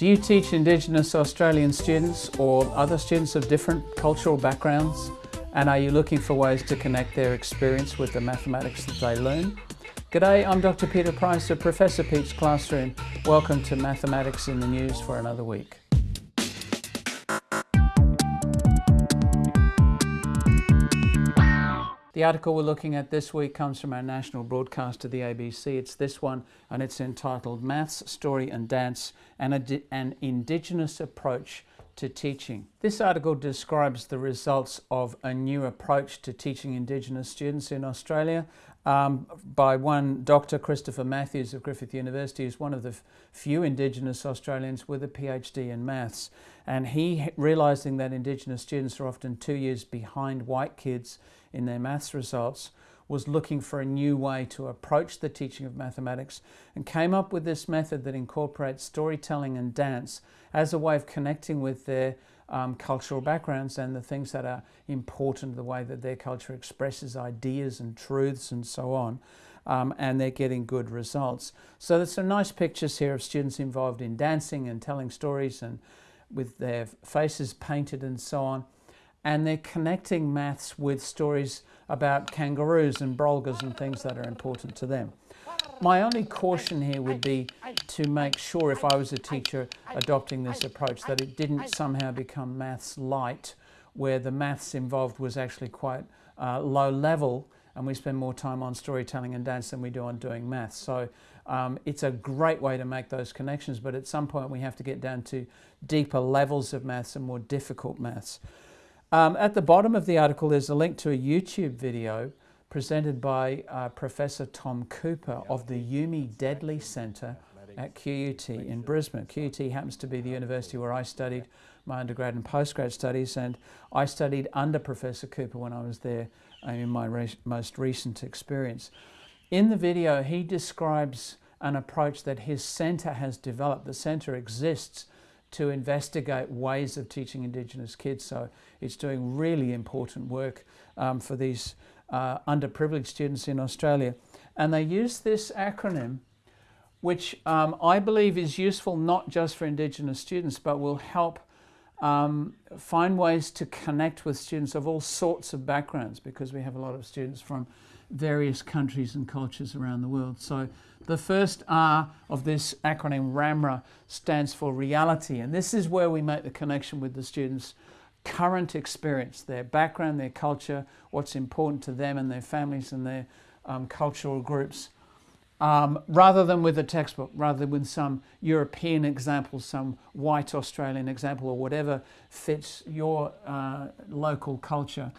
Do you teach Indigenous Australian students or other students of different cultural backgrounds? And are you looking for ways to connect their experience with the mathematics that they learn? G'day, I'm Dr. Peter Price of Professor Pete's Classroom. Welcome to Mathematics in the News for another week. The article we're looking at this week comes from our national broadcaster, the ABC. It's this one, and it's entitled Maths, Story and Dance, an, an Indigenous Approach to Teaching. This article describes the results of a new approach to teaching Indigenous students in Australia um, by one Dr. Christopher Matthews of Griffith University, who's one of the few Indigenous Australians with a PhD in maths. And he, realising that Indigenous students are often two years behind white kids in their maths results, was looking for a new way to approach the teaching of mathematics and came up with this method that incorporates storytelling and dance as a way of connecting with their um, cultural backgrounds and the things that are important, the way that their culture expresses ideas and truths and so on. Um, and they're getting good results. So there's some nice pictures here of students involved in dancing and telling stories and with their faces painted and so on and they're connecting maths with stories about kangaroos and brolgas and things that are important to them. My only caution here would be to make sure if I was a teacher adopting this approach that it didn't somehow become maths light where the maths involved was actually quite uh, low level and we spend more time on storytelling and dance than we do on doing maths. So um, it's a great way to make those connections but at some point we have to get down to deeper levels of maths and more difficult maths. Um, at the bottom of the article, there's a link to a YouTube video presented by uh, Professor Tom Cooper of the Yumi Deadly Centre at QUT in Brisbane. QUT happens to be the university where I studied my undergrad and postgrad studies, and I studied under Professor Cooper when I was there uh, in my re most recent experience. In the video, he describes an approach that his centre has developed. The centre exists to investigate ways of teaching Indigenous kids. So it's doing really important work um, for these uh, underprivileged students in Australia. And they use this acronym, which um, I believe is useful not just for Indigenous students, but will help um, find ways to connect with students of all sorts of backgrounds because we have a lot of students from various countries and cultures around the world. So the first R of this acronym RAMRA stands for reality and this is where we make the connection with the students current experience, their background, their culture, what's important to them and their families and their um, cultural groups. Um, rather than with a textbook, rather than with some European example, some white Australian example or whatever fits your uh, local culture.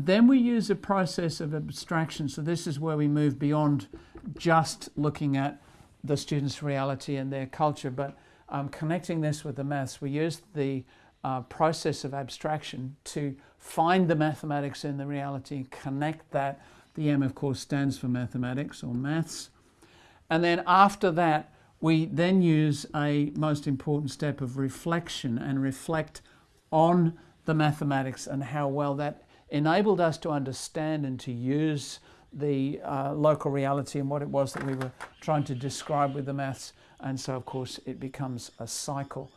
Then we use a process of abstraction. So this is where we move beyond just looking at the student's reality and their culture, but um, connecting this with the maths, we use the uh, process of abstraction to find the mathematics in the reality, connect that. The M, of course, stands for mathematics or maths. And then after that, we then use a most important step of reflection and reflect on the mathematics and how well that enabled us to understand and to use the uh, local reality and what it was that we were trying to describe with the maths. And so, of course, it becomes a cycle.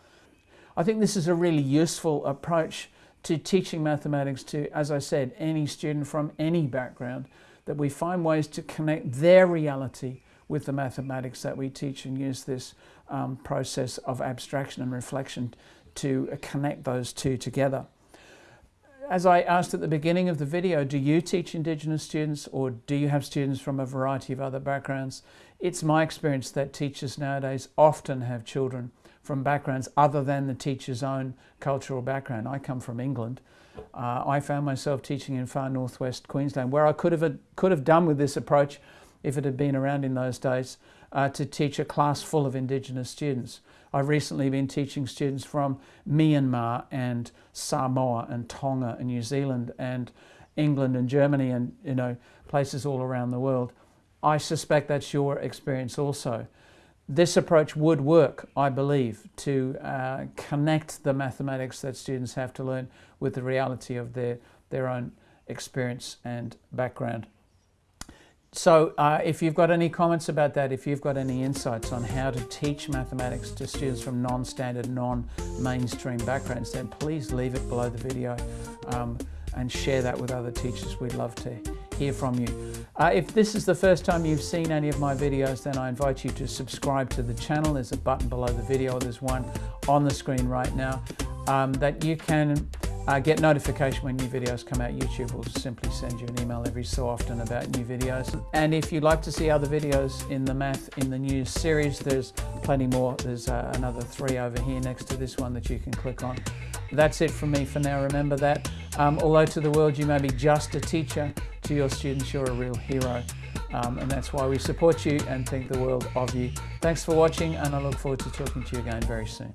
I think this is a really useful approach to teaching mathematics to, as I said, any student from any background, that we find ways to connect their reality with the mathematics that we teach and use this um, process of abstraction and reflection to connect those two together. As I asked at the beginning of the video, do you teach Indigenous students or do you have students from a variety of other backgrounds? It's my experience that teachers nowadays often have children from backgrounds other than the teacher's own cultural background. I come from England. Uh, I found myself teaching in far northwest Queensland where I could have, could have done with this approach if it had been around in those days uh, to teach a class full of Indigenous students. I've recently been teaching students from Myanmar and Samoa and Tonga and New Zealand and England and Germany and you know places all around the world. I suspect that's your experience also. This approach would work, I believe, to uh, connect the mathematics that students have to learn with the reality of their, their own experience and background. So uh, if you've got any comments about that, if you've got any insights on how to teach mathematics to students from non-standard, non-mainstream backgrounds, then please leave it below the video um, and share that with other teachers. We'd love to hear from you. Uh, if this is the first time you've seen any of my videos, then I invite you to subscribe to the channel. There's a button below the video. There's one on the screen right now um, that you can uh, get notification when new videos come out. YouTube will simply send you an email every so often about new videos. And if you'd like to see other videos in the Math in the News series, there's plenty more. There's uh, another three over here next to this one that you can click on. That's it from me for now. Remember that. Um, although to the world you may be just a teacher, to your students you're a real hero. Um, and that's why we support you and think the world of you. Thanks for watching and I look forward to talking to you again very soon.